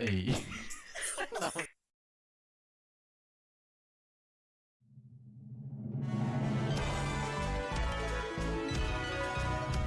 诶